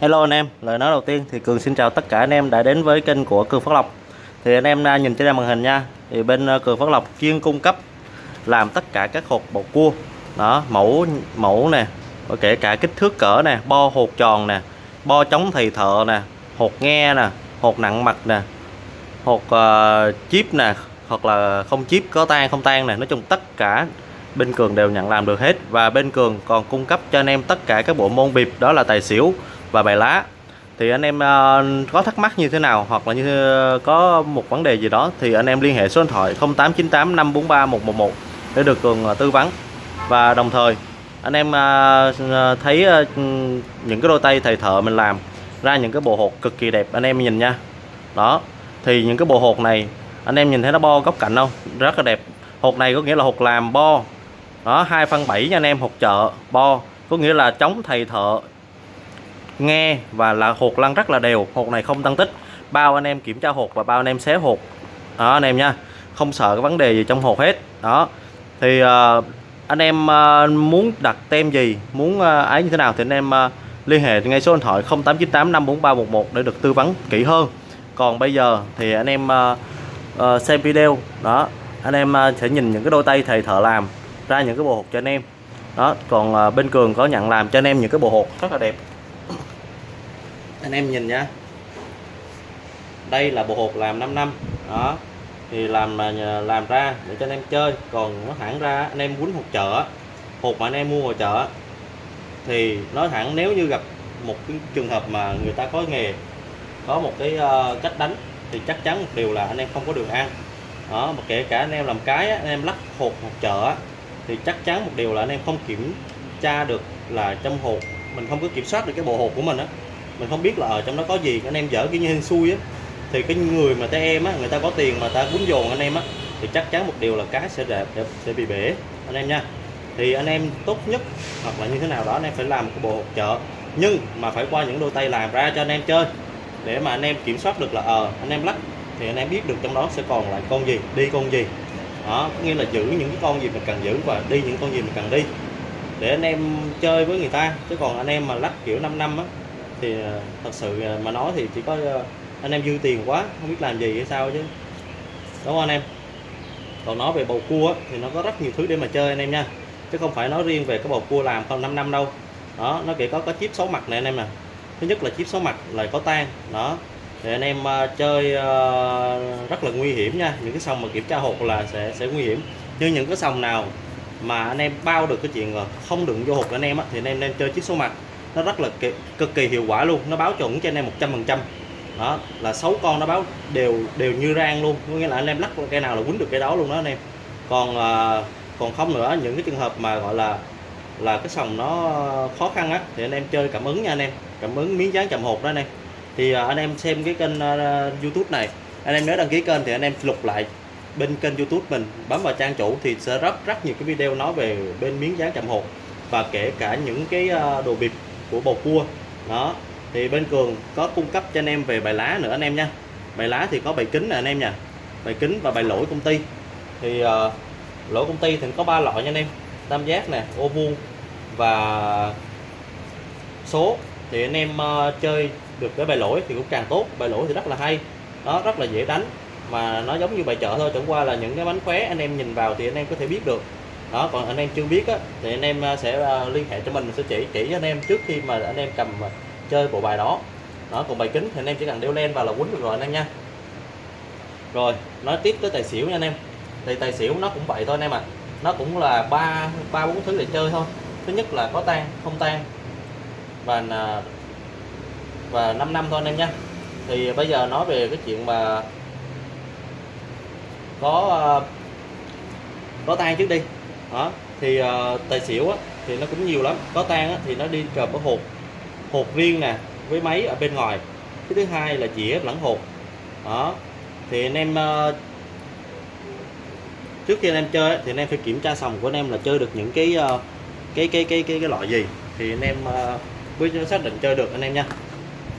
Hello anh em, lời nói đầu tiên thì Cường xin chào tất cả anh em đã đến với kênh của Cường Phát Lộc. Thì anh em nhìn trên màn hình nha Thì bên ờ, Cường Phát Lộc chuyên cung cấp làm tất cả các hột bầu cua. Đó, mẫu mẫu nè kể cả kích thước cỡ nè, bo hột tròn nè Bo chống thầy thợ nè, hột nghe nè, hột nặng mặt nè Hột ờ, uh, chip nè, hoặc là không chip có tan không tan nè. Nói chung tất cả bên Cường đều nhận làm được hết. Và bên Cường còn cung cấp cho anh em tất cả các bộ môn bịp đó là tài xỉu và bài lá. Thì anh em uh, có thắc mắc như thế nào hoặc là như có một vấn đề gì đó thì anh em liên hệ số điện thoại 0898 543 111 để được cường uh, tư vấn. Và đồng thời anh em uh, thấy uh, những cái đôi tay thầy thợ mình làm ra những cái bộ hột cực kỳ đẹp anh em nhìn nha. Đó thì những cái bộ hột này anh em nhìn thấy nó bo góc cạnh không? Rất là đẹp. Hột này có nghĩa là hột làm bo. Đó 2 phân 7 nha anh em hột chợ bo. Có nghĩa là chống thầy thợ nghe và là hột lăn rất là đều hột này không tăng tích. Bao anh em kiểm tra hột và bao anh em xé hột. Đó anh em nha không sợ cái vấn đề gì trong hột hết. Đó thì uh, anh em uh, muốn đặt tem gì muốn uh, ấy như thế nào thì anh em uh, liên hệ ngay số điện thoại 0898 54311 để được tư vấn kỹ hơn. Còn bây giờ thì anh em uh, uh, xem video. Đó anh em uh, sẽ nhìn những cái đôi tay thầy thợ làm ra những cái bộ hột cho anh em. Đó còn uh, bên cường có nhận làm cho anh em những cái bộ hột rất là đẹp anh em nhìn nhá đây là bộ hột làm 5 năm. Đó. Thì làm mà làm ra để cho anh em chơi. Còn nó thẳng ra anh em quýnh hột chợ. Hột mà anh em mua ngoài chợ thì nói thẳng nếu như gặp một cái trường hợp mà người ta có nghề có một cái uh, cách đánh thì chắc chắn một điều là anh em không có đường ăn. Đó mà kể cả anh em làm cái anh em lắc hột hột chợ thì chắc chắn một điều là anh em không kiểm tra được là trong hột mình không có kiểm soát được cái bộ hột của mình á mình không biết là ở trong đó có gì anh em dở cái như hên xui á thì cái người mà ta em á người ta có tiền mà ta cuốn dồn anh em á thì chắc chắn một điều là cá sẽ đẹp sẽ bị bể anh em nha thì anh em tốt nhất hoặc là như thế nào đó anh em phải làm một cái bộ hộp chợ nhưng mà phải qua những đôi tay làm ra cho anh em chơi để mà anh em kiểm soát được là ờ à, anh em lắc thì anh em biết được trong đó sẽ còn lại con gì đi con gì đó có nghĩa là giữ những cái con gì mình cần giữ và đi những con gì mình cần đi để anh em chơi với người ta chứ còn anh em mà lắc kiểu 5 năm á thì ờ, thật sự ờ, mà nói thì chỉ có ờ, anh em dư tiền quá không biết làm gì hay sao chứ. Đúng không anh em? Còn nói về bầu cua thì nó có rất nhiều thứ để mà chơi anh em nha. Chứ không phải nói riêng về cái bầu cua làm không 5 năm đâu. Đó nó kể có có chip số mặt này anh em nè. Thứ nhất là chip số mặt là có tan đó. Thì anh em uh, chơi uh, rất là nguy hiểm nha. Những cái sòng mà kiểm tra hột là sẽ sẽ nguy hiểm. Nhưng những cái sòng nào mà anh em bao được cái chuyện không đựng vô hột anh em á, thì anh em nên chơi chiếc số mặt nó rất là kỳ, cực kỳ hiệu quả luôn. Nó báo chuẩn cho anh em 100 phần trăm. Đó là sáu con nó báo đều đều như rang luôn. Có nghĩa là anh em lắc cái nào là quýnh được cái đó luôn đó anh em. Còn à, còn không nữa những cái trường hợp mà gọi là là cái sòng nó khó khăn á thì anh em chơi cảm ứng nha anh em. Cảm ứng miếng dán chậm hột đó anh em. Thì à, anh em xem cái kênh à, youtube này. Anh em nhớ đăng ký kênh thì anh em lục lại bên kênh youtube mình bấm vào trang chủ thì sẽ rất rất nhiều cái video nói về bên miếng dán chậm hột và kể cả những cái à, đồ bịp của bầu cua. Đó thì bên cường có cung cấp cho anh em về bài lá nữa anh em nha. Bài lá thì có bài kính nè anh em nha. Bài kính và bài lỗi công ty. Thì uh, lỗi công ty thì có ba loại nha anh em. Tam giác nè ô vuông và số. Thì anh em uh, chơi được cái bài lỗi thì cũng càng tốt. Bài lỗi thì rất là hay. Nó rất là dễ đánh. Mà nó giống như bài chợ thôi. Chẳng qua là những cái bánh khóe anh em nhìn vào thì anh em có thể biết được đó còn anh em chưa biết á, thì anh em à, sẽ à, liên hệ cho mình sẽ chỉ chỉ cho anh em trước khi mà anh em cầm à, chơi bộ bài đó. Đó còn bài kính thì anh em chỉ cần đeo len vào là quấn được rồi anh em nha. Rồi nói tiếp tới tài xỉu nha anh em. Thì tài xỉu nó cũng vậy thôi anh em ạ. À. nó cũng là ba ba bốn thứ để chơi thôi. Thứ nhất là có tan không tan và và 5 năm thôi anh em nha. Thì bây giờ nói về cái chuyện mà có có tan trước đi đó thì uh, tài xỉu á, thì nó cũng nhiều lắm. Có tan á, thì nó đi kèm với hột hột riêng nè với máy ở bên ngoài. Cái thứ hai là dĩa lẫn hột đó thì anh em uh, trước khi anh em chơi thì anh em phải kiểm tra sòng của anh em là chơi được những cái uh, cái, cái cái cái cái loại gì. Thì anh em uh, mới xác định chơi được anh em nha.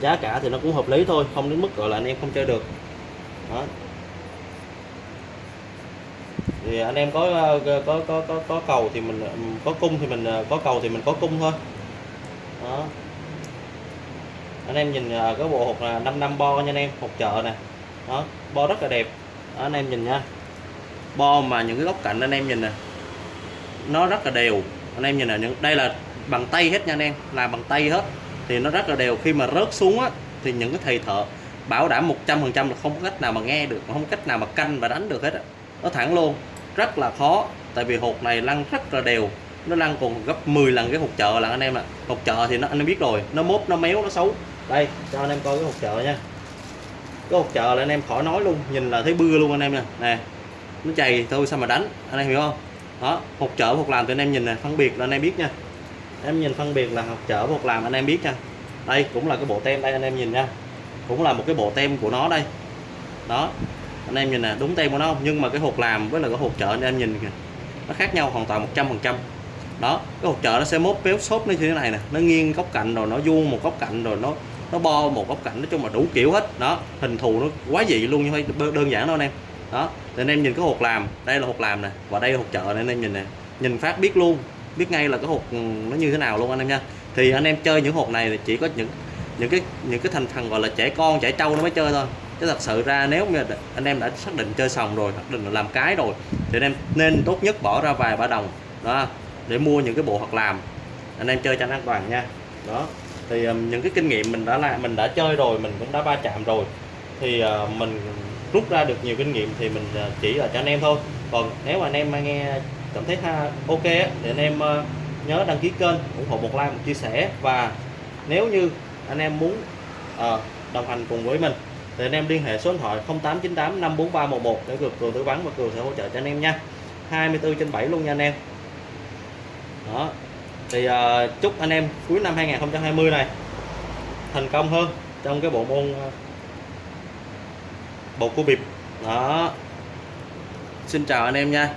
Giá cả thì nó cũng hợp lý thôi không đến mức gọi là anh em không chơi được. Đó thì anh em ờ, có có có có, có cầu thì mình ờ, có cung thì mình ờ, có cầu thì mình có cung thôi. Đó. Anh em nhìn cái bộ hột là 5 năm bo nha anh em hột chợ nè. Đó bo rất là đẹp. Đó, anh em nhìn nha. Bo mà những cái góc cạnh anh em nhìn nè nó rất là đều. Anh em nhìn nè những đây là bằng tay hết nha anh em làm bằng tay hết. Thì nó rất là đều. Khi mà rớt xuống á thì những cái thầy thợ bảo đảm 100% là không có cách nào mà nghe được không có cách nào mà canh và đánh được hết á. Nó thẳng luôn rất là khó tại vì hột này lăn rất là đều nó lăn còn gấp 10 lần cái hột chợ là anh em ạ hột chợ thì nó anh em biết rồi nó mốt nó méo nó xấu đây cho anh em coi cái hột chợ nha cái hột chợ là anh em khỏi nói luôn nhìn là thấy bưa luôn anh em nè nè nó chày thôi sao mà đánh anh em hiểu không đó hột chợ hột làm thì anh em nhìn nè phân biệt là anh em biết nha em nhìn phân biệt là hột chợ hột làm anh em biết nha đây cũng là cái bộ tem đây anh em nhìn nha cũng là một cái bộ tem của nó đây đó anh em nhìn nè, đúng tem của nó không? Nhưng mà cái hộp làm với là cái hộp chợ anh em nhìn kìa, nó khác nhau hoàn toàn 100 phần trăm. Đó, cái hộp chợ nó sẽ mốt béo xốp như thế này nè, nó nghiêng góc cạnh rồi nó vuông một góc cạnh rồi nó nó bo một góc cạnh, nói chung là đủ kiểu hết. Đó, hình thù nó quá dị luôn như đơn giản đâu anh em. Đó, thì anh em nhìn cái hộp làm, đây là hộp làm nè, và đây là hộp chợ này anh em nhìn nè, nhìn phát biết luôn, biết ngay là cái hộp ừ, nó như thế nào luôn anh em nha. Thì anh em chơi những hộp này thì chỉ có những những cái những cái thành phần gọi là trẻ con, trẻ trâu nó mới chơi thôi chứ thật sự ra nếu như anh em đã xác định chơi sòng rồi xác định là làm cái rồi thì anh em nên tốt nhất bỏ ra vài ba đồng đó để mua những cái bộ hoặc làm. Anh em chơi cho an toàn nha. Đó thì um, những cái kinh nghiệm mình đã làm mình đã chơi rồi mình cũng đã va chạm rồi thì uh, mình rút ra được nhiều kinh nghiệm thì mình uh, chỉ là cho anh em thôi. Còn nếu mà anh em nghe cảm thấy ha, ok á, thì anh em uh, nhớ đăng ký kênh ủng hộ một like một chia sẻ. Và nếu như anh em muốn uh, đồng hành cùng với mình thì anh em liên hệ số điện thoại 0898 54311 để được cường tư vấn và cường sẽ hỗ trợ cho anh em nha. 24 trên 7 luôn nha anh em. Đó. Thì uh, chúc anh em cuối năm 2020 này thành công hơn trong cái bộ môn à, uh, bộ cua bịp. Đó. Xin chào anh em nha.